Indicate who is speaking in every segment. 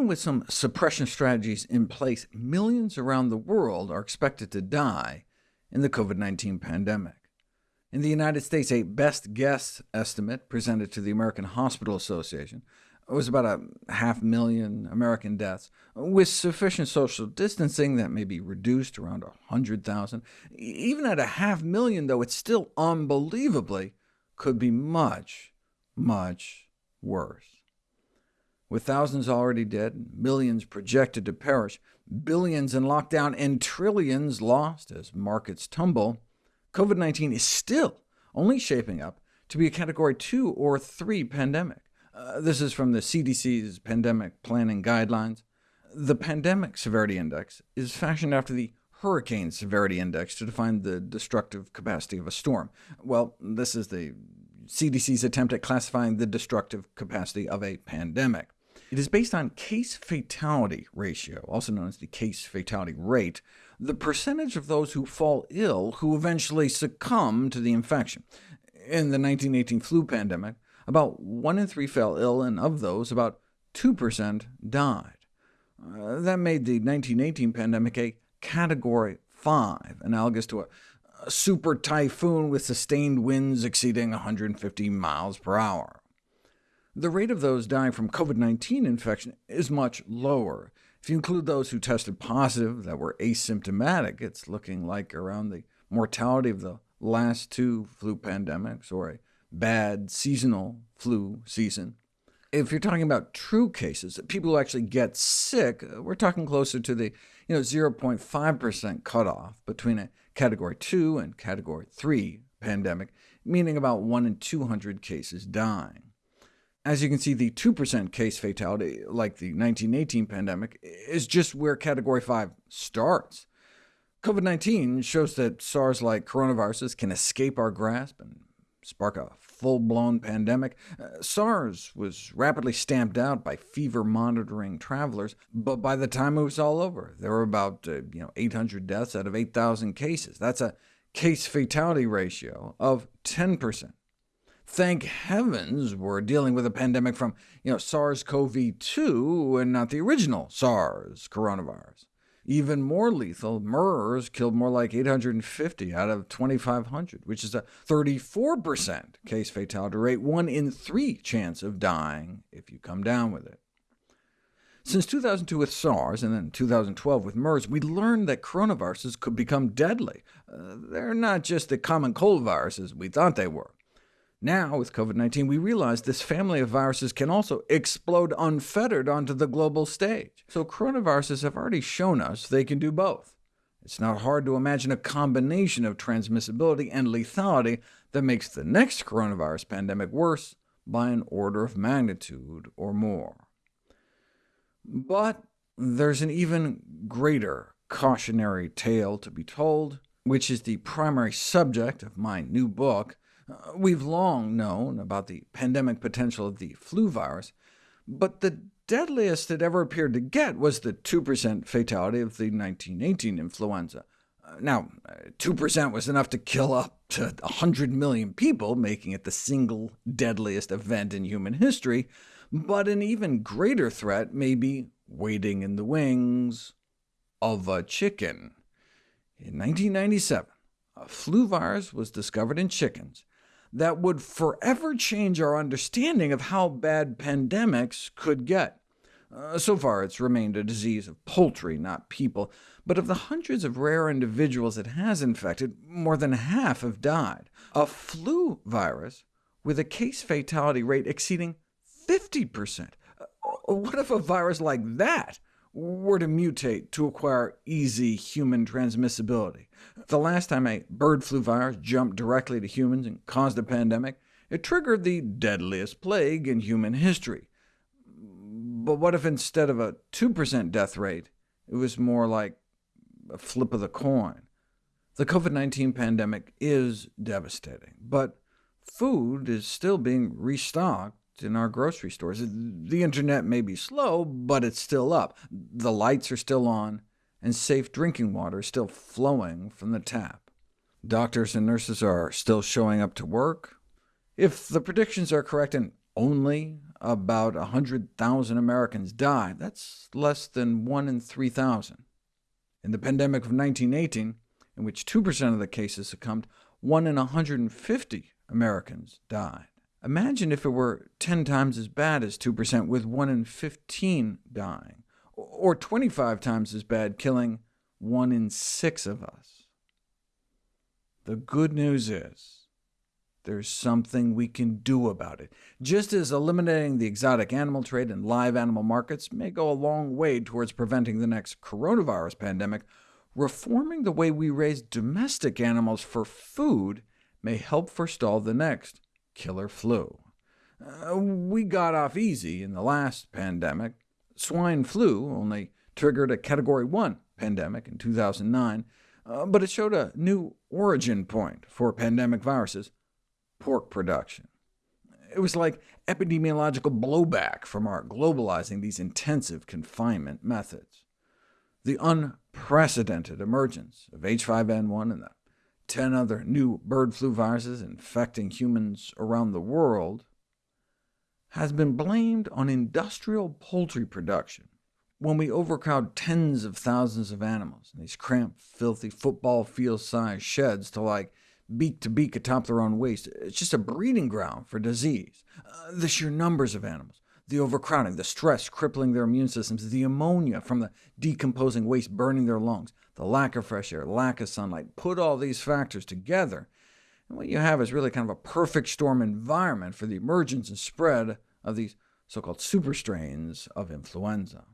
Speaker 1: even with some suppression strategies in place, millions around the world are expected to die in the COVID-19 pandemic. In the United States, a best guess estimate presented to the American Hospital Association was about a half million American deaths. With sufficient social distancing, that may be reduced to around 100,000. Even at a half million, though, it still unbelievably could be much, much worse. With thousands already dead, millions projected to perish, billions in lockdown, and trillions lost as markets tumble, COVID-19 is still only shaping up to be a Category 2 or 3 pandemic. Uh, this is from the CDC's Pandemic Planning Guidelines. The Pandemic Severity Index is fashioned after the Hurricane Severity Index to define the destructive capacity of a storm. Well, this is the CDC's attempt at classifying the destructive capacity of a pandemic. It is based on case fatality ratio, also known as the case fatality rate, the percentage of those who fall ill who eventually succumb to the infection. In the 1918 flu pandemic, about 1 in 3 fell ill, and of those, about 2% died. Uh, that made the 1918 pandemic a Category 5, analogous to a, a super typhoon with sustained winds exceeding 150 miles per hour. The rate of those dying from COVID-19 infection is much lower. If you include those who tested positive that were asymptomatic, it's looking like around the mortality of the last two flu pandemics, or a bad seasonal flu season. If you're talking about true cases, people who actually get sick, uh, we're talking closer to the you know, 0.5% cutoff between a Category 2 and Category 3 pandemic, meaning about 1 in 200 cases dying. As you can see, the 2% case fatality, like the 1918 pandemic, is just where Category 5 starts. COVID-19 shows that SARS-like coronaviruses can escape our grasp and spark a full-blown pandemic. Uh, SARS was rapidly stamped out by fever-monitoring travelers, but by the time it was all over, there were about uh, you know, 800 deaths out of 8,000 cases. That's a case-fatality ratio of 10%. Thank heavens we're dealing with a pandemic from you know, SARS-CoV-2 and not the original SARS coronavirus. Even more lethal, MERS killed more like 850 out of 2,500, which is a 34% case fatality rate, 1 in 3 chance of dying if you come down with it. Since 2002 with SARS, and then 2012 with MERS, we learned that coronaviruses could become deadly. Uh, they're not just the common cold viruses we thought they were. Now, with COVID-19, we realize this family of viruses can also explode unfettered onto the global stage. So coronaviruses have already shown us they can do both. It's not hard to imagine a combination of transmissibility and lethality that makes the next coronavirus pandemic worse by an order of magnitude or more. But there's an even greater cautionary tale to be told, which is the primary subject of my new book, we've long known about the pandemic potential of the flu virus, but the deadliest it ever appeared to get was the 2% fatality of the 1918 influenza. Uh, now, 2% uh, was enough to kill up to 100 million people, making it the single deadliest event in human history, but an even greater threat may be waiting in the wings of a chicken. In 1997, a flu virus was discovered in chickens, that would forever change our understanding of how bad pandemics could get. Uh, so far, it's remained a disease of poultry, not people, but of the hundreds of rare individuals it has infected, more than half have died. A flu virus with a case fatality rate exceeding 50%. Uh, what if a virus like that were to mutate to acquire easy human transmissibility. The last time a bird flu virus jumped directly to humans and caused a pandemic, it triggered the deadliest plague in human history. But what if instead of a 2% death rate, it was more like a flip of the coin? The COVID-19 pandemic is devastating, but food is still being restocked in our grocery stores. The internet may be slow, but it's still up. The lights are still on, and safe drinking water is still flowing from the tap. Doctors and nurses are still showing up to work. If the predictions are correct and only about 100,000 Americans die. That's less than 1 in 3,000. In the pandemic of 1918, in which 2% of the cases succumbed, 1 in 150 Americans died. Imagine if it were 10 times as bad as 2%, with 1 in 15 dying, or 25 times as bad, killing 1 in 6 of us. The good news is, there's something we can do about it. Just as eliminating the exotic animal trade and live animal markets may go a long way towards preventing the next coronavirus pandemic, reforming the way we raise domestic animals for food may help forestall the next killer flu. Uh, we got off easy in the last pandemic. Swine flu only triggered a Category 1 pandemic in 2009, uh, but it showed a new origin point for pandemic viruses, pork production. It was like epidemiological blowback from our globalizing these intensive confinement methods. The unprecedented emergence of H5N1 and the 10 other new bird flu viruses infecting humans around the world has been blamed on industrial poultry production. When we overcrowd tens of thousands of animals in these cramped, filthy, football field-sized sheds to like beak to beak atop their own waste. It's just a breeding ground for disease. Uh, the sheer numbers of animals, the overcrowding, the stress crippling their immune systems, the ammonia from the decomposing waste burning their lungs, the lack of fresh air, lack of sunlight, put all these factors together, and what you have is really kind of a perfect storm environment for the emergence and spread of these so-called superstrains of influenza.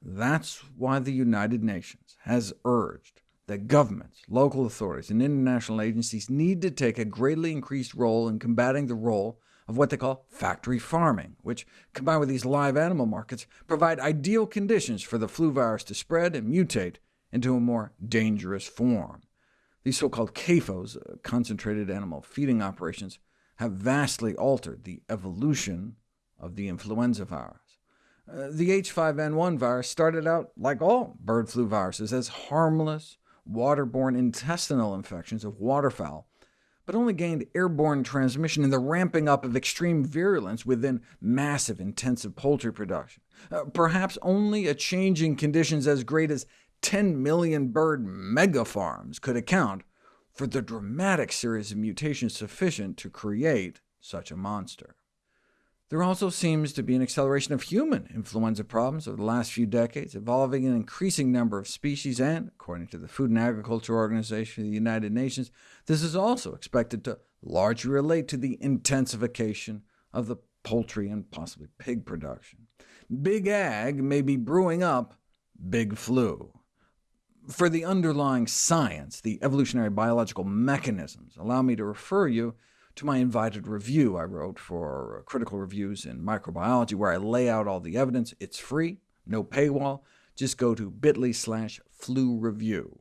Speaker 1: That's why the United Nations has urged that governments, local authorities, and international agencies need to take a greatly increased role in combating the role of what they call factory farming, which, combined with these live animal markets, provide ideal conditions for the flu virus to spread and mutate into a more dangerous form. These so-called CAFOs, uh, concentrated animal feeding operations, have vastly altered the evolution of the influenza virus. Uh, the H5N1 virus started out, like all bird flu viruses, as harmless, waterborne intestinal infections of waterfowl, but only gained airborne transmission in the ramping up of extreme virulence within massive intensive poultry production. Uh, perhaps only a change in conditions as great as 10 million bird megafarms could account for the dramatic series of mutations sufficient to create such a monster. There also seems to be an acceleration of human influenza problems over the last few decades, involving an increasing number of species, and, according to the Food and Agriculture Organization of the United Nations, this is also expected to largely relate to the intensification of the poultry and possibly pig production. Big Ag may be brewing up big flu. For the underlying science, the evolutionary biological mechanisms, allow me to refer you to my invited review I wrote for uh, Critical Reviews in Microbiology, where I lay out all the evidence. It's free, no paywall. Just go to bit.ly slash flu review.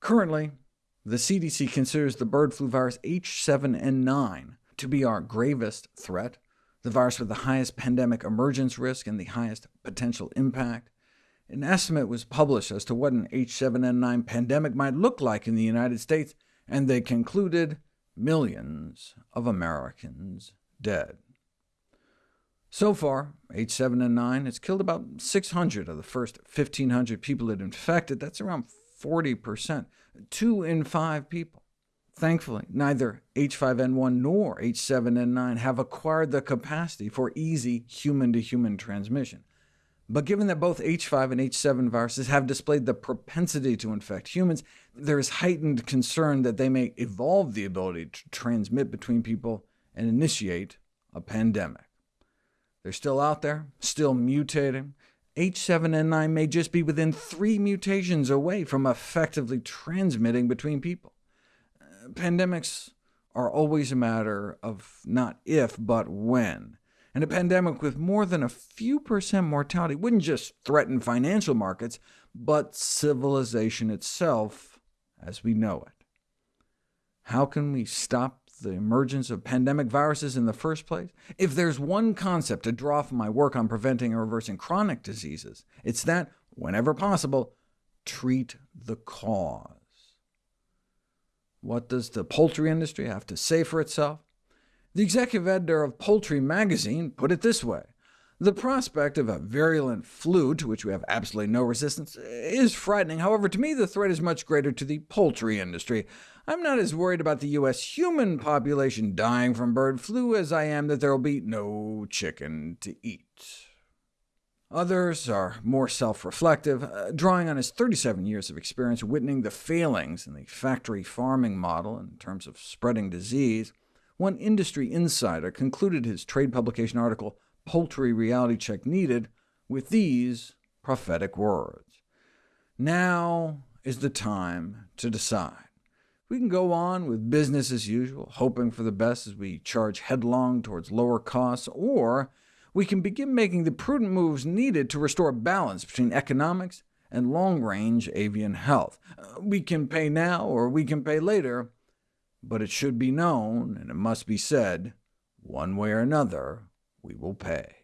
Speaker 1: Currently, the CDC considers the bird flu virus H7N9 to be our gravest threat, the virus with the highest pandemic emergence risk and the highest potential impact. An estimate was published as to what an H7N9 pandemic might look like in the United States, and they concluded millions of Americans dead. So far, H7N9 has killed about 600 of the first 1,500 people it infected. That's around 40%, two in five people. Thankfully, neither H5N1 nor H7N9 have acquired the capacity for easy human-to-human -human transmission. But given that both H5 and H7 viruses have displayed the propensity to infect humans, there is heightened concern that they may evolve the ability to transmit between people and initiate a pandemic. They're still out there, still mutating. H7N9 may just be within three mutations away from effectively transmitting between people. Uh, pandemics are always a matter of not if, but when and a pandemic with more than a few percent mortality wouldn't just threaten financial markets, but civilization itself as we know it. How can we stop the emergence of pandemic viruses in the first place? If there's one concept to draw from my work on preventing and reversing chronic diseases, it's that, whenever possible, treat the cause. What does the poultry industry have to say for itself? The executive editor of Poultry magazine put it this way, the prospect of a virulent flu to which we have absolutely no resistance is frightening. However, to me the threat is much greater to the poultry industry. I'm not as worried about the U.S. human population dying from bird flu as I am that there will be no chicken to eat. Others are more self-reflective, uh, drawing on his 37 years of experience witnessing the failings in the factory farming model in terms of spreading disease. One industry insider concluded his trade publication article, Poultry Reality Check Needed, with these prophetic words. Now is the time to decide. We can go on with business as usual, hoping for the best as we charge headlong towards lower costs, or we can begin making the prudent moves needed to restore balance between economics and long-range avian health. Uh, we can pay now or we can pay later, but it should be known, and it must be said, one way or another, we will pay.